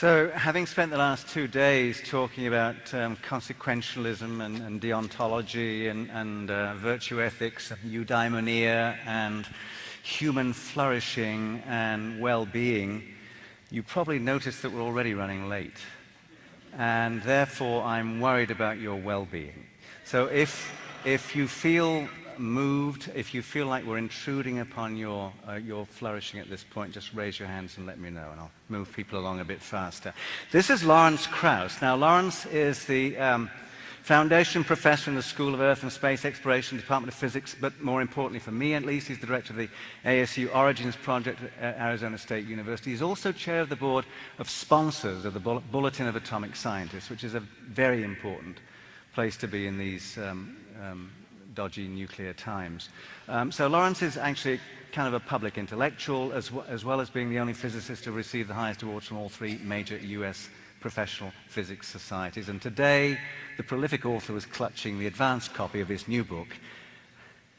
So, having spent the last two days talking about um, consequentialism and, and, deontology and, and uh, virtue ethics and eudaimonia and human flourishing and well-being, you probably noticed that we're already running late. And therefore, I'm worried about your well-being. So if, if you feel moved, if you feel like we're intruding upon your, uh, your flourishing at this point, just raise your hands and let me know, and I'll move people along a bit faster. This is Lawrence Krauss. Now, Lawrence is the um, Foundation Professor in the School of Earth and Space Exploration, Department of Physics, but more importantly for me at least, he's the Director of the ASU Origins Project at Arizona State University. He's also Chair of the Board of Sponsors of the Bulletin of Atomic Scientists, which is a very important place to be in these um, um, dodgy nuclear times. Um, so Lawrence is actually kind of a public intellectual, as, as well as being the only physicist to receive the highest awards from all three major US professional physics societies. And today, the prolific author was clutching the advanced copy of his new book,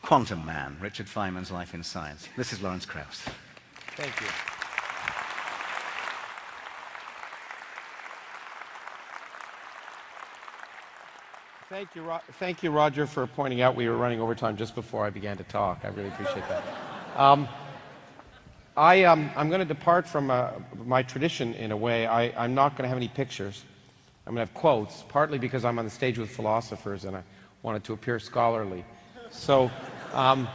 Quantum Man, Richard Feynman's Life in Science. This is Lawrence Krauss. Thank you. Thank you, thank you, Roger, for pointing out we were running overtime just before I began to talk. I really appreciate that. Um, I, am um, going to depart from uh, my tradition in a way. I, am not going to have any pictures. I'm going to have quotes, partly because I'm on the stage with philosophers and I wanted to appear scholarly. So, um,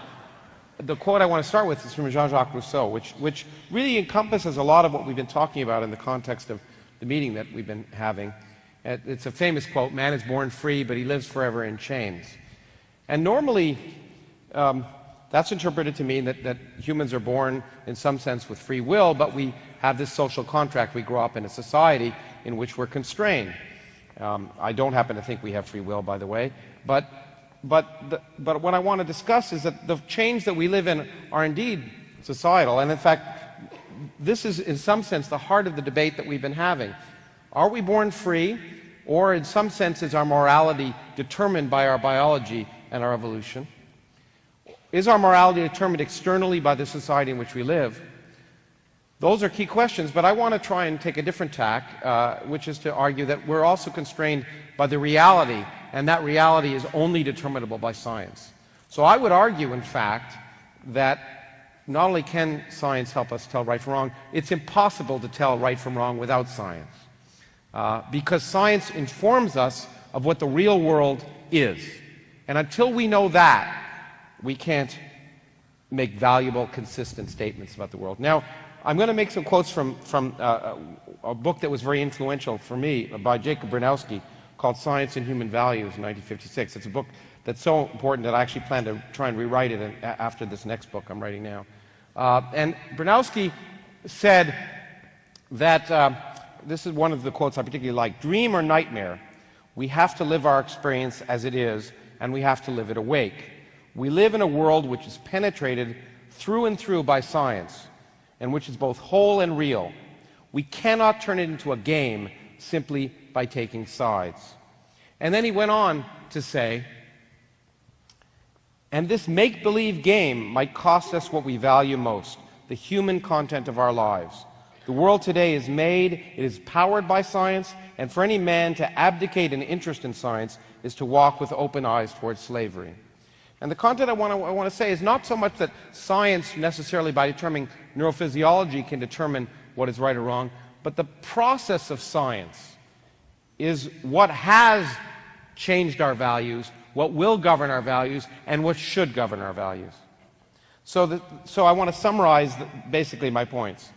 the quote I want to start with is from Jean-Jacques Rousseau, which, which really encompasses a lot of what we've been talking about in the context of the meeting that we've been having. It's a famous quote man is born free, but he lives forever in chains. And normally, um, that's interpreted to mean that, that humans are born, in some sense, with free will, but we have this social contract. We grow up in a society in which we're constrained. Um, I don't happen to think we have free will, by the way, but, but, the, but what I want to discuss is that the chains that we live in are indeed societal, and in fact, this is in some sense the heart of the debate that we've been having. Are we born free? Or, in some senses, our morality determined by our biology and our evolution? Is our morality determined externally by the society in which we live? Those are key questions, but I want to try and take a different tack, uh, which is to argue that we're also constrained by the reality, and that reality is only determinable by science. So I would argue, in fact, that not only can science help us tell right from wrong, it's impossible to tell right from wrong without science uh, because science informs us of what the real world is. And until we know that, we can't make valuable, consistent statements about the world. Now, I'm going to make some quotes from, from uh, a book that was very influential for me by Jacob Bronowski called Science and Human Values in 1956. It's a book that's so important that I actually plan to try and rewrite it after this next book I'm writing now. Uh, and Bronowski said that uh, this is one of the quotes I particularly like dream or nightmare, we have to live our experience as it is, and we have to live it awake. We live in a world which is penetrated through and through by science, and which is both whole and real. We cannot turn it into a game simply by taking sides. And then he went on to say, and this make believe game might cost us what we value most the human content of our lives. The world today is made, it is powered by science, and for any man to abdicate an interest in science is to walk with open eyes towards slavery. And the content I want, to, I want to say is not so much that science necessarily by determining neurophysiology can determine what is right or wrong, but the process of science is what has changed our values, what will govern our values, and what should govern our values. So, the, so I want to summarize the, basically my points.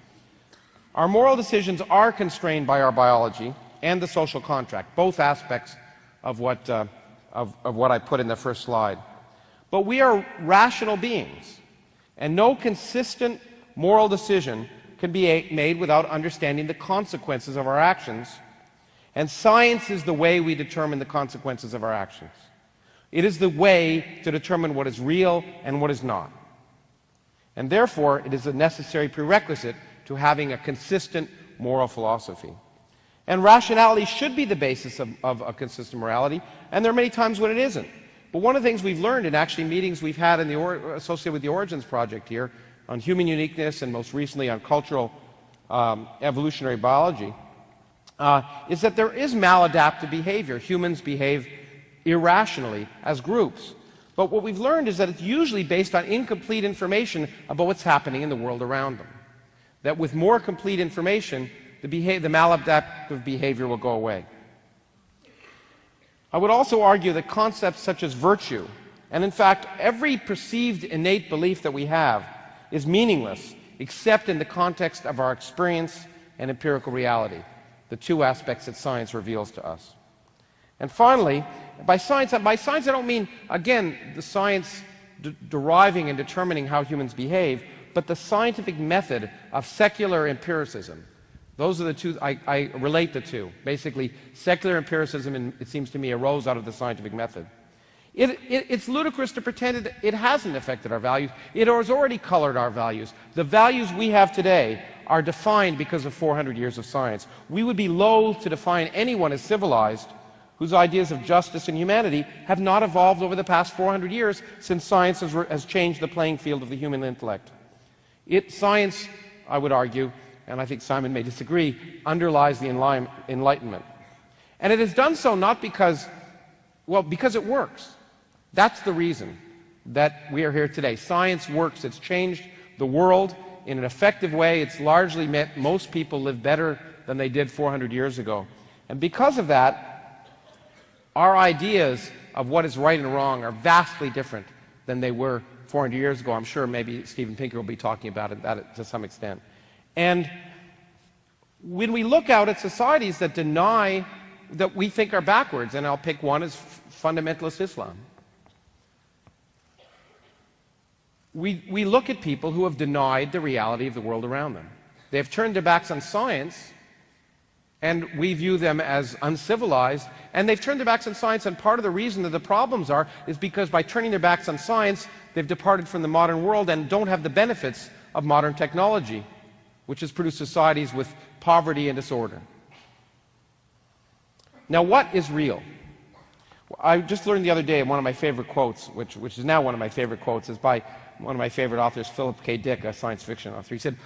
Our moral decisions are constrained by our biology and the social contract, both aspects of what, uh, of, of what I put in the first slide. But we are rational beings, and no consistent moral decision can be made without understanding the consequences of our actions. And science is the way we determine the consequences of our actions. It is the way to determine what is real and what is not. And therefore, it is a necessary prerequisite to having a consistent moral philosophy. And rationality should be the basis of, of a consistent morality, and there are many times when it isn't. But one of the things we've learned in actually meetings we've had in the or, associated with the Origins Project here on human uniqueness and most recently on cultural um, evolutionary biology uh, is that there is maladaptive behavior. Humans behave irrationally as groups. But what we've learned is that it's usually based on incomplete information about what's happening in the world around them. That with more complete information, the, the maladaptive behavior will go away. I would also argue that concepts such as virtue, and in fact, every perceived innate belief that we have, is meaningless except in the context of our experience and empirical reality, the two aspects that science reveals to us. And finally, by science, by science I don't mean, again, the science deriving and determining how humans behave, but the scientific method of secular empiricism. Those are the two, I, I relate the two. Basically, secular empiricism, it seems to me, arose out of the scientific method. It, it, it's ludicrous to pretend it, it hasn't affected our values. It has already colored our values. The values we have today are defined because of 400 years of science. We would be loath to define anyone as civilized whose ideas of justice and humanity have not evolved over the past 400 years since science has, has changed the playing field of the human intellect. It, science, I would argue, and I think Simon may disagree, underlies the Enlightenment. And it has done so not because, well, because it works. That's the reason that we are here today. Science works. It's changed the world in an effective way. It's largely meant most people live better than they did 400 years ago. And because of that, our ideas of what is right and wrong are vastly different than they were 400 years ago. I'm sure maybe Steven Pinker will be talking about it, that to some extent. And when we look out at societies that deny that we think are backwards, and I'll pick one as fundamentalist Islam. We, we look at people who have denied the reality of the world around them. They have turned their backs on science and we view them as uncivilized. And they've turned their backs on science, and part of the reason that the problems are is because by turning their backs on science, they've departed from the modern world and don't have the benefits of modern technology, which has produced societies with poverty and disorder. Now, what is real? I just learned the other day one of my favorite quotes, which, which is now one of my favorite quotes, is by one of my favorite authors, Philip K. Dick, a science fiction author. He said,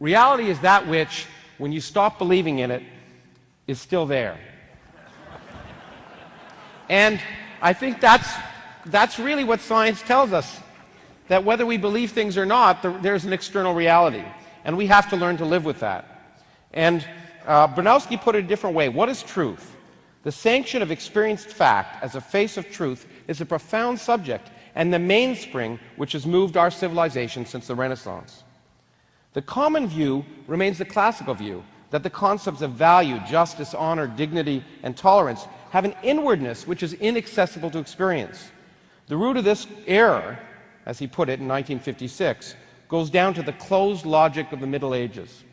Reality is that which, when you stop believing in it, is still there. and I think that's, that's really what science tells us that whether we believe things or not, there's an external reality. And we have to learn to live with that. And uh, put it a different way. What is truth? The sanction of experienced fact as a face of truth is a profound subject and the mainspring which has moved our civilization since the Renaissance. The common view remains the classical view that the concepts of value, justice, honor, dignity, and tolerance have an inwardness which is inaccessible to experience. The root of this error, as he put it in 1956, goes down to the closed logic of the Middle Ages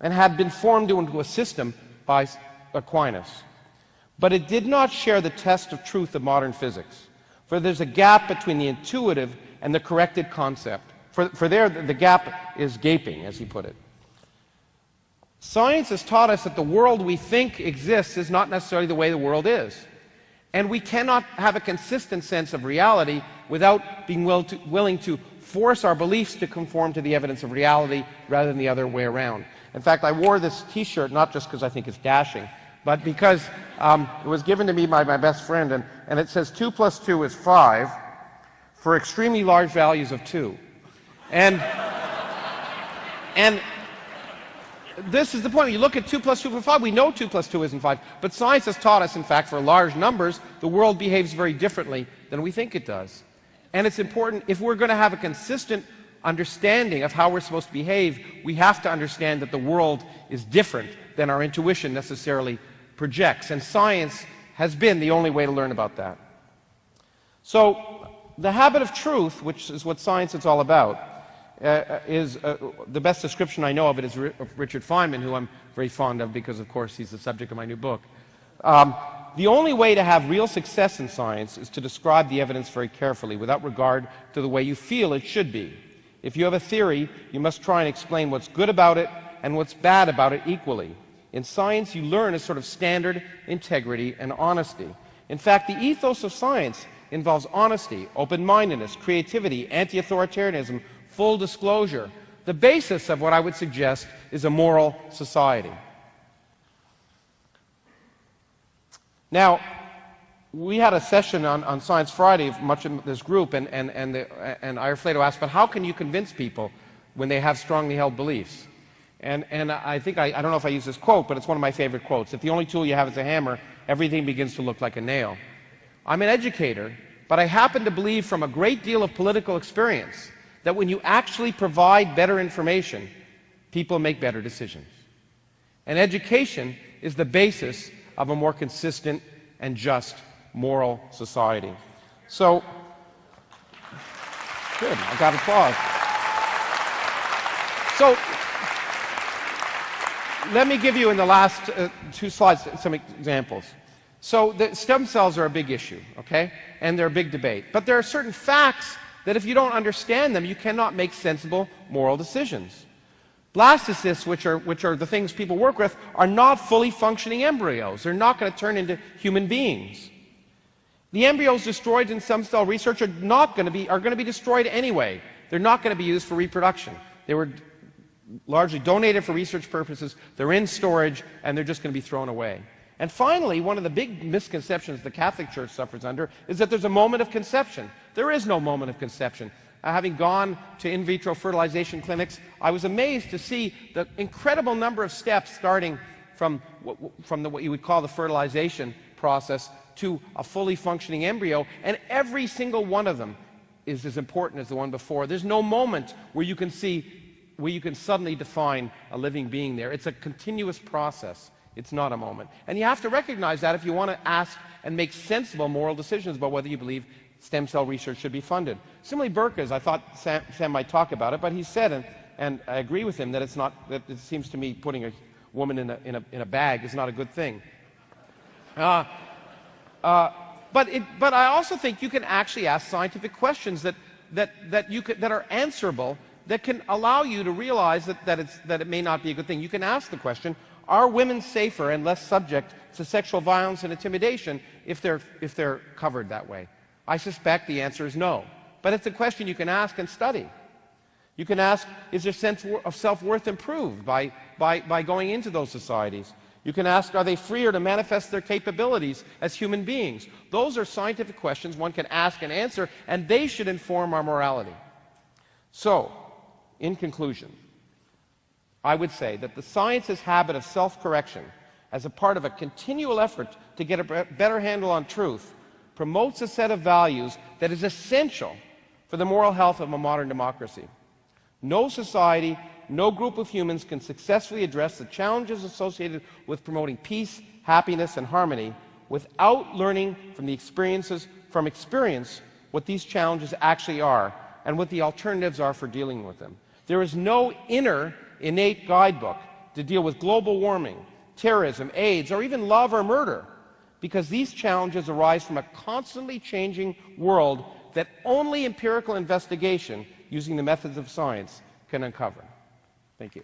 and had been formed into a system by Aquinas. But it did not share the test of truth of modern physics, for there's a gap between the intuitive and the corrected concept. For, for there, the gap is gaping, as he put it. Science has taught us that the world we think exists is not necessarily the way the world is. And we cannot have a consistent sense of reality without being will to, willing to force our beliefs to conform to the evidence of reality rather than the other way around. In fact, I wore this t shirt not just because I think it's dashing, but because um, it was given to me by my best friend, and, and it says 2 plus 2 is 5 for extremely large values of 2. And, and this is the point. You look at 2 plus 2 plus 5, we know 2 plus 2 isn't 5. But science has taught us, in fact, for large numbers, the world behaves very differently than we think it does. And it's important, if we're going to have a consistent understanding of how we're supposed to behave, we have to understand that the world is different than our intuition necessarily projects. And science has been the only way to learn about that. So, the habit of truth, which is what science is all about, uh, is uh, the best description I know of it is Richard Feynman, who I'm very fond of because, of course, he's the subject of my new book. Um, the only way to have real success in science is to describe the evidence very carefully without regard to the way you feel it should be. If you have a theory, you must try and explain what's good about it and what's bad about it equally. In science, you learn a sort of standard integrity and honesty. In fact, the ethos of science involves honesty, open mindedness, creativity, anti authoritarianism, full disclosure. The basis of what I would suggest is a moral society. Now, we had a session on, on Science Friday, of much of this group, and, and, and, and Ira asked, but how can you convince people when they have strongly held beliefs? And, and I think, I, I don't know if I use this quote, but it's one of my favorite quotes. If the only tool you have is a hammer, everything begins to look like a nail. I'm an educator, but I happen to believe from a great deal of political experience that when you actually provide better information, people make better decisions. And education is the basis of a more consistent and just moral society. So, good, I got applause. So, let me give you in the last uh, two slides some examples. So, the stem cells are a big issue, okay? And they're a big debate. But there are certain facts that if you don't understand them, you cannot make sensible moral decisions. Blastocysts, which are, which are the things people work with, are not fully functioning embryos. They're not going to turn into human beings. The embryos destroyed in stem cell research are not going to be, are going to be destroyed anyway. They're not going to be used for reproduction. They were largely donated for research purposes. They're in storage and they're just going to be thrown away. And finally, one of the big misconceptions the Catholic Church suffers under is that there's a moment of conception. There is no moment of conception. Uh, having gone to in vitro fertilization clinics, I was amazed to see the incredible number of steps starting from, from the, what you would call the fertilization process to a fully functioning embryo, and every single one of them is as important as the one before. There's no moment where you can see, where you can suddenly define a living being there. It's a continuous process. It's not a moment. And you have to recognize that if you want to ask and make sensible moral decisions about whether you believe stem cell research should be funded. Similarly, Burkas, I thought Sam, Sam, might talk about it, but he said, and, and I agree with him, that it's not, that it seems to me putting a woman in a, in a, in a bag is not a good thing. Uh, uh, but, it, but I also think you can actually ask scientific questions that, that, that, you could, that are answerable that can allow you to realize that, that, it's, that it may not be a good thing. You can ask the question are women safer and less subject to sexual violence and intimidation if they're, if they're covered that way? I suspect the answer is no. But it's a question you can ask and study. You can ask, is their sense of self worth improved by, by, by going into those societies? You can ask, are they freer to manifest their capabilities as human beings? Those are scientific questions one can ask and answer, and they should inform our morality. So, in conclusion, I would say that the science's habit of self correction, as a part of a continual effort to get a better handle on truth, promotes a set of values that is essential for the moral health of a modern democracy. No society no group of humans can successfully address the challenges associated with promoting peace, happiness, and harmony without learning from the experiences from experience what these challenges actually are and what the alternatives are for dealing with them. There is no inner innate guidebook to deal with global warming, terrorism, AIDS, or even love or murder, because these challenges arise from a constantly changing world that only empirical investigation using the methods of science can uncover. Thank you.